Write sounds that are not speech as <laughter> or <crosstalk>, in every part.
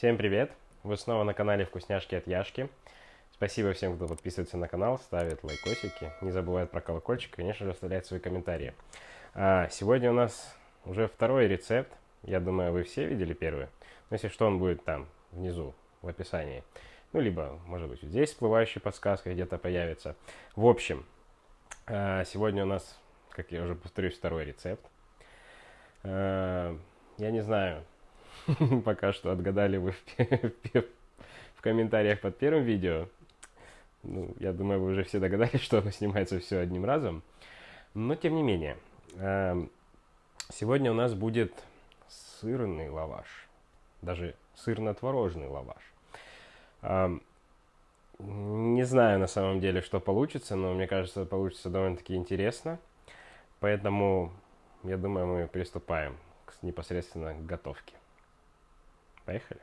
Всем привет! Вы снова на канале Вкусняшки от Яшки. Спасибо всем, кто подписывается на канал, ставит лайкосики, не забывает про колокольчик, конечно же, оставляет свои комментарии. А, сегодня у нас уже второй рецепт. Я думаю, вы все видели первый. Но если что, он будет там, внизу, в описании. Ну, либо, может быть, здесь всплывающая подсказка где-то появится. В общем, а, сегодня у нас, как я уже повторюсь, второй рецепт. А, я не знаю, <laughs> пока что отгадали вы в комментариях под первым видео. Ну, я думаю, вы уже все догадались, <laughs> что оно снимается все одним разом. Но, тем не менее, эм, сегодня у нас будет сырный лаваш. Даже сырно-творожный лаваш. Эм, не знаю на самом деле, что получится, но мне кажется, получится довольно-таки интересно. Поэтому, я думаю, мы приступаем непосредственно к готовке. Поехали.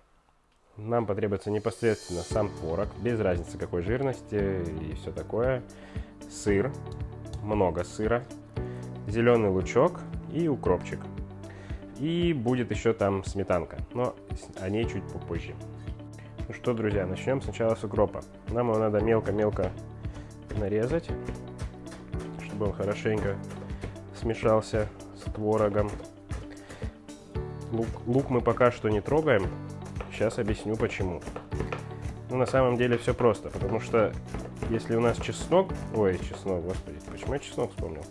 Нам потребуется непосредственно сам творог, без разницы какой жирности и все такое. Сыр, много сыра, зеленый лучок и укропчик. И будет еще там сметанка, но о ней чуть попозже. Ну что, друзья, начнем сначала с укропа. Нам его надо мелко-мелко нарезать, чтобы он хорошенько смешался с творогом. Лук, лук мы пока что не трогаем. Сейчас объясню почему. Ну, на самом деле все просто, потому что если у нас чеснок... Ой, чеснок, господи, почему я чеснок вспомнил?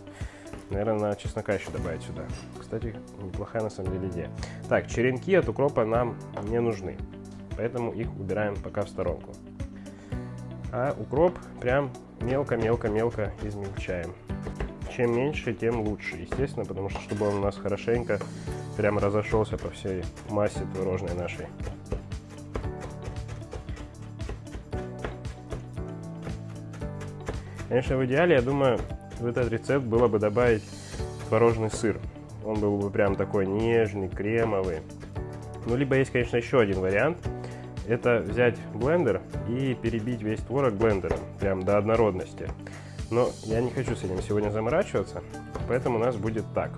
Наверное, надо чеснока еще добавить сюда. Кстати, неплохая на самом деле идея. Так, черенки от укропа нам не нужны, поэтому их убираем пока в сторонку. А укроп прям мелко-мелко-мелко измельчаем. Чем меньше, тем лучше, естественно, потому что чтобы он у нас хорошенько прям разошелся по всей массе творожной нашей. Конечно, в идеале, я думаю, в этот рецепт было бы добавить творожный сыр. Он был бы прям такой нежный, кремовый. Ну, либо есть, конечно, еще один вариант. Это взять блендер и перебить весь творог блендером, прям до однородности. Но я не хочу с этим сегодня заморачиваться, поэтому у нас будет так.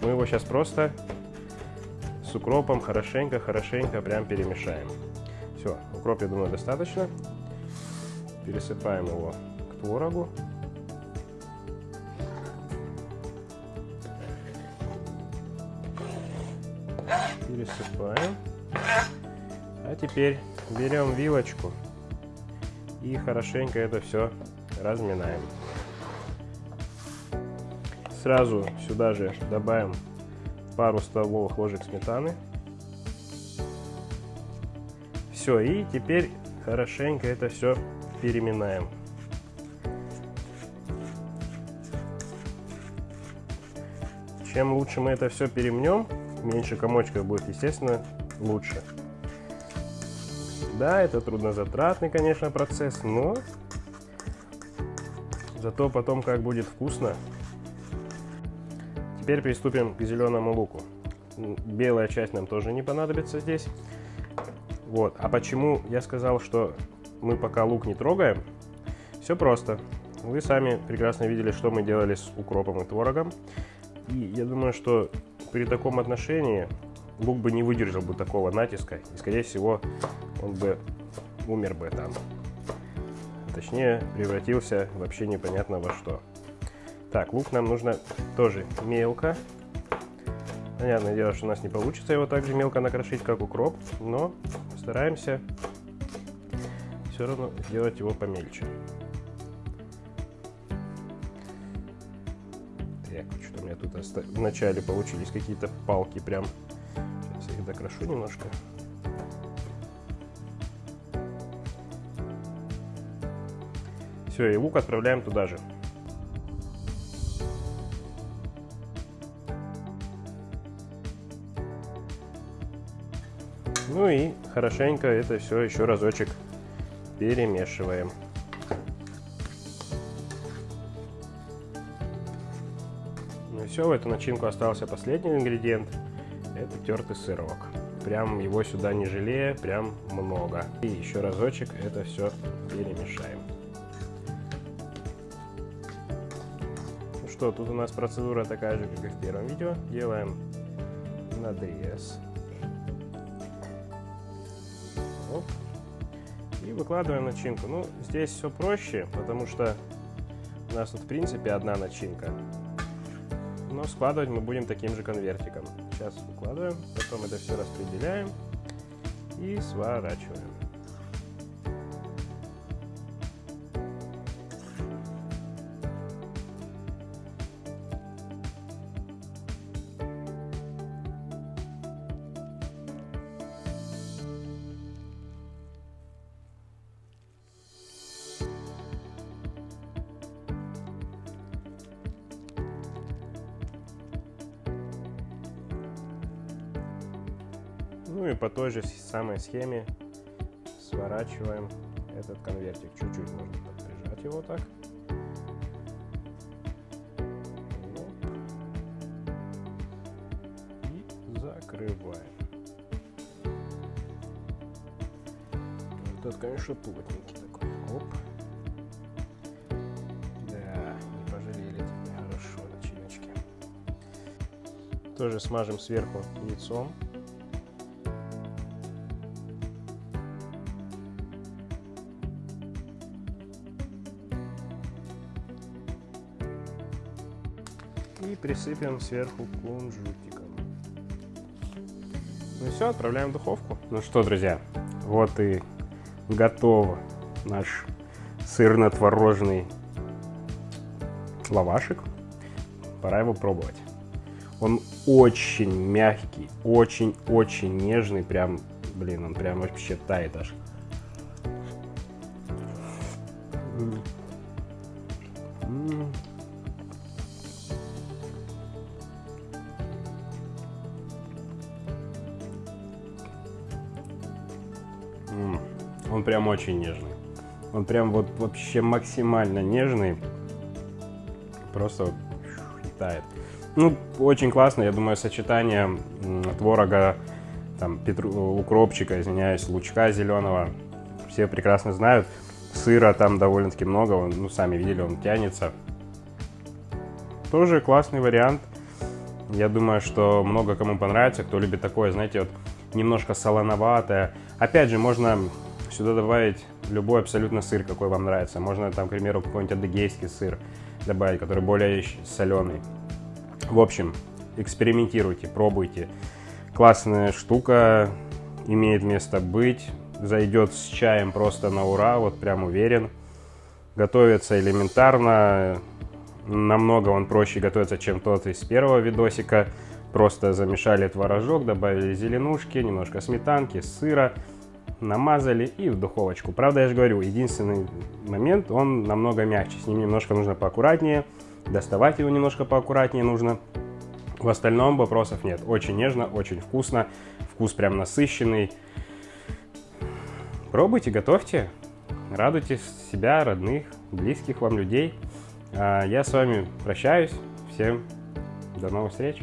Мы его сейчас просто с укропом хорошенько-хорошенько прям перемешаем. Все, укроп, я думаю, достаточно. Пересыпаем его к творогу. Пересыпаем. А теперь берем вилочку и хорошенько это все разминаем. Сразу сюда же добавим пару столовых ложек сметаны. Все, и теперь хорошенько это все переминаем. Чем лучше мы это все перемнем, меньше комочков будет, естественно, лучше. Да, это труднозатратный, конечно, процесс, но зато потом как будет вкусно Теперь приступим к зеленому луку. Белая часть нам тоже не понадобится здесь. Вот. А почему я сказал, что мы пока лук не трогаем? Все просто. Вы сами прекрасно видели, что мы делали с укропом и творогом. И я думаю, что при таком отношении лук бы не выдержал бы такого натиска. И, скорее всего, он бы умер бы там. Точнее, превратился вообще непонятно во что. Так, лук нам нужно тоже мелко. Понятное дело, что у нас не получится его так же мелко накрошить, как укроп, но стараемся все равно сделать его помельче. Так, что-то у меня тут вначале получились какие-то палки прям. Сейчас я их докрошу немножко. Все, и лук отправляем туда же. Ну и хорошенько это все еще разочек перемешиваем. Ну и все, в эту начинку остался последний ингредиент. Это тертый сырок. Прям его сюда не жалея, прям много. И еще разочек это все перемешаем. Ну что, тут у нас процедура такая же, как и в первом видео. Делаем надрез. Оп. И выкладываем начинку. Ну, здесь все проще, потому что у нас тут, в принципе, одна начинка. Но складывать мы будем таким же конвертиком. Сейчас выкладываем, потом это все распределяем и сворачиваем. Ну и по той же самой схеме сворачиваем этот конвертик. Чуть-чуть можно прижать его так. И закрываем. Этот, конечно, плотненький такой. Да, не пожалели хорошо начиночки. Тоже смажем сверху яйцом. И присыпем сверху кунжутиком. Ну и все, отправляем в духовку. Ну что, друзья, вот и готов наш сырно-творожный лавашек. Пора его пробовать. Он очень мягкий, очень-очень нежный, прям, блин, он прям вообще тает аж. Он прям очень нежный. Он прям вот вообще максимально нежный. Просто вот тает. Ну, очень классно, я думаю, сочетание творога, там, петру, укропчика, извиняюсь, лучка зеленого. Все прекрасно знают. Сыра там довольно-таки много, он, ну, сами видели, он тянется. Тоже классный вариант. Я думаю, что много кому понравится, кто любит такое, знаете, вот немножко солоноватое. Опять же, можно Сюда добавить любой абсолютно сыр, какой вам нравится. Можно там, к примеру, какой-нибудь адыгейский сыр добавить, который более соленый. В общем, экспериментируйте, пробуйте. Классная штука, имеет место быть. Зайдет с чаем просто на ура, вот прям уверен. Готовится элементарно. Намного он проще готовится, чем тот из первого видосика. Просто замешали творожок, добавили зеленушки, немножко сметанки, сыра намазали и в духовочку. Правда, я же говорю, единственный момент, он намного мягче. С ним немножко нужно поаккуратнее, доставать его немножко поаккуратнее нужно. В остальном вопросов нет. Очень нежно, очень вкусно. Вкус прям насыщенный. Пробуйте, готовьте. Радуйте себя, родных, близких вам людей. А я с вами прощаюсь. Всем до новых встреч.